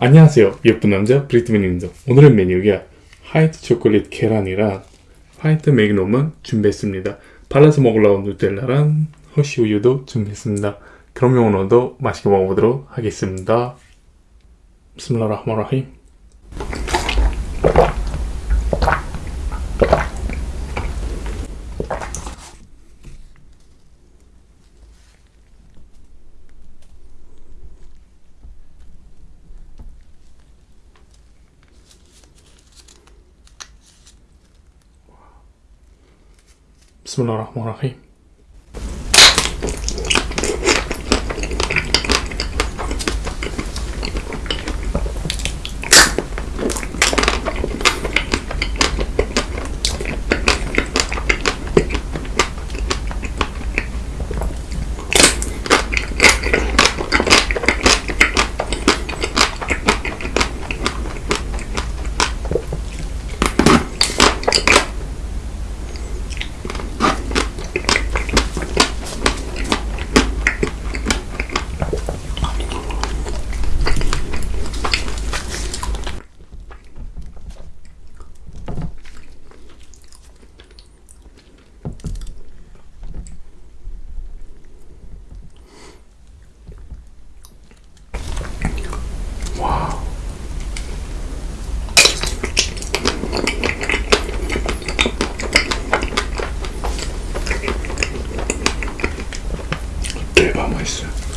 안녕하세요. 예쁜 남자 브리트맨입니다. 오늘의 메뉴가 화이트 초콜릿 계란이랑 화이트 매그넘은 준비했습니다. 발라서 먹으려고 누텔라랑 허쉬 우유도 준비했습니다. 그럼 오늘도 맛있게 먹어보도록 하겠습니다. 비스밀라흐마라힘 비스밀라 맛있어요.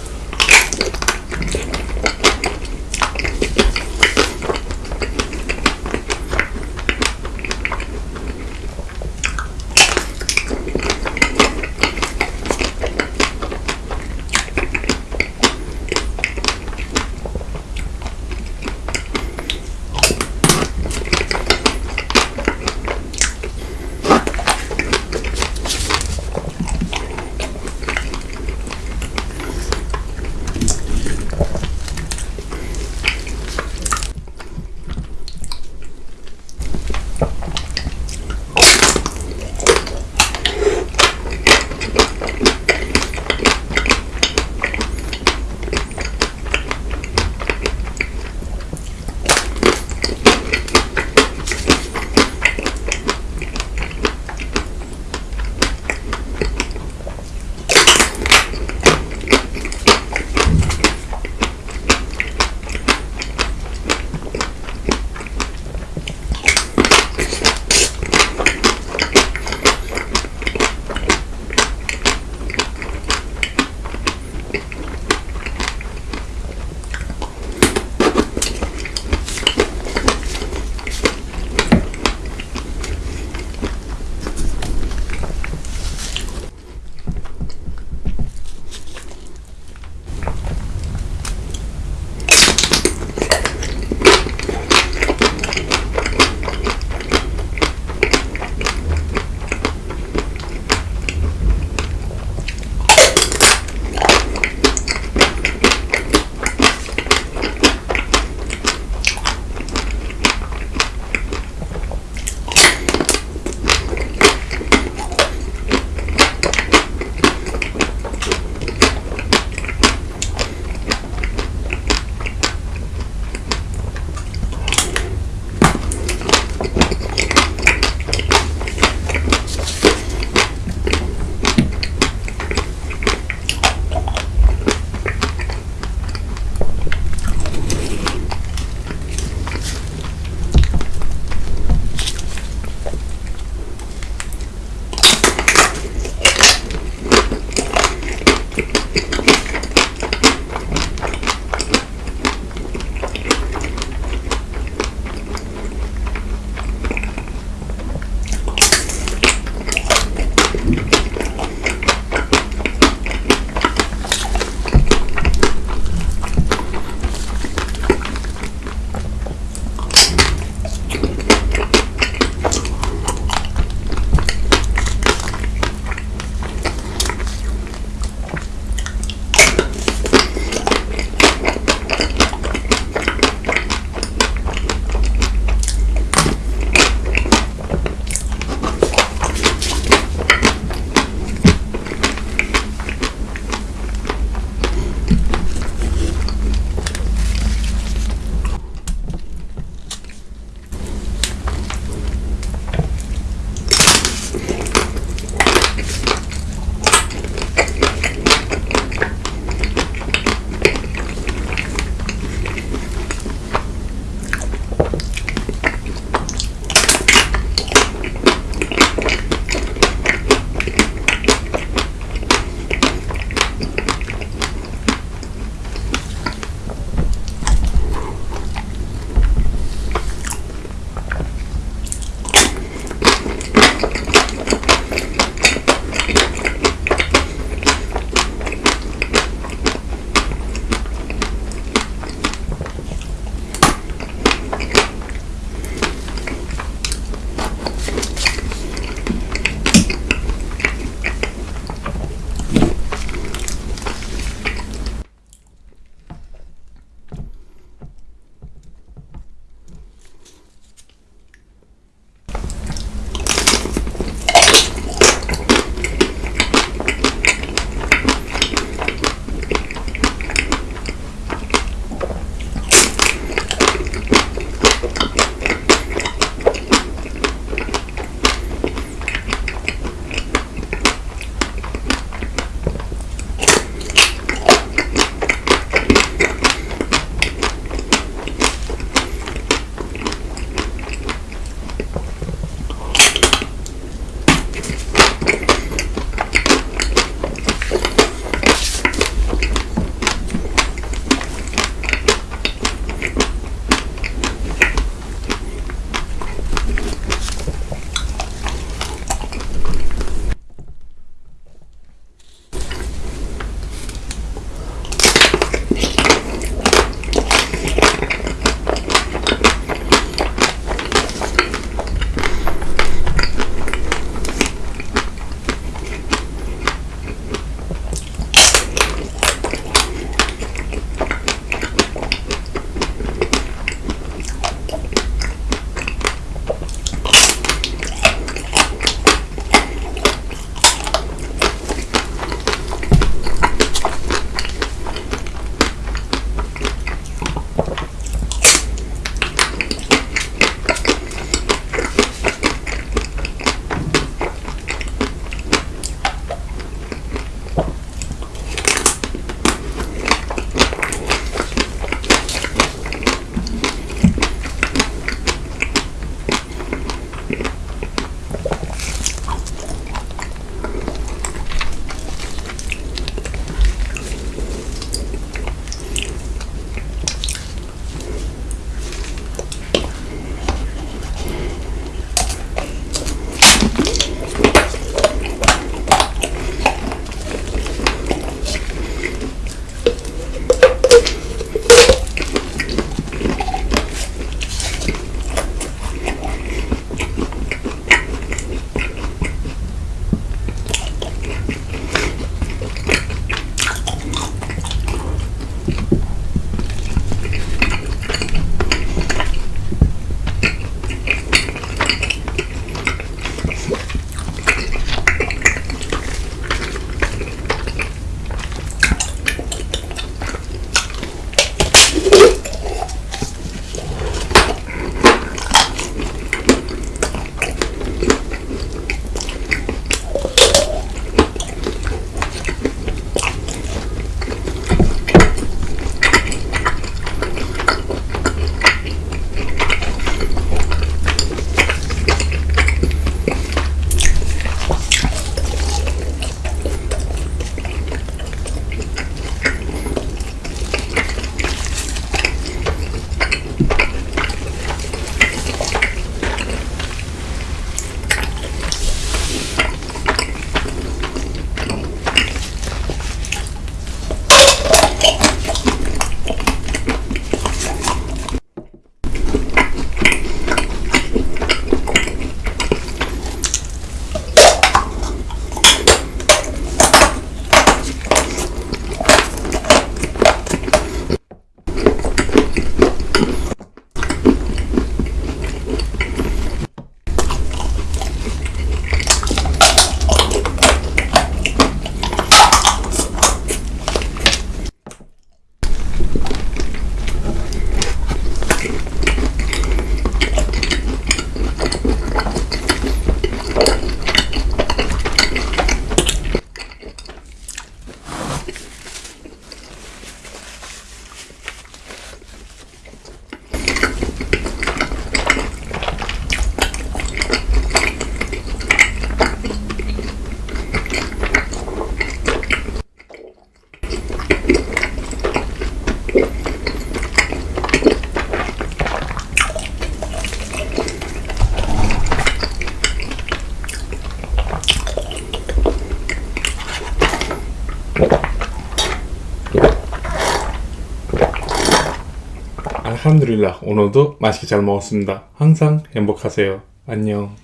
알함드릴라 오늘도 맛있게 잘 먹었습니다. 항상 행복하세요. 안녕.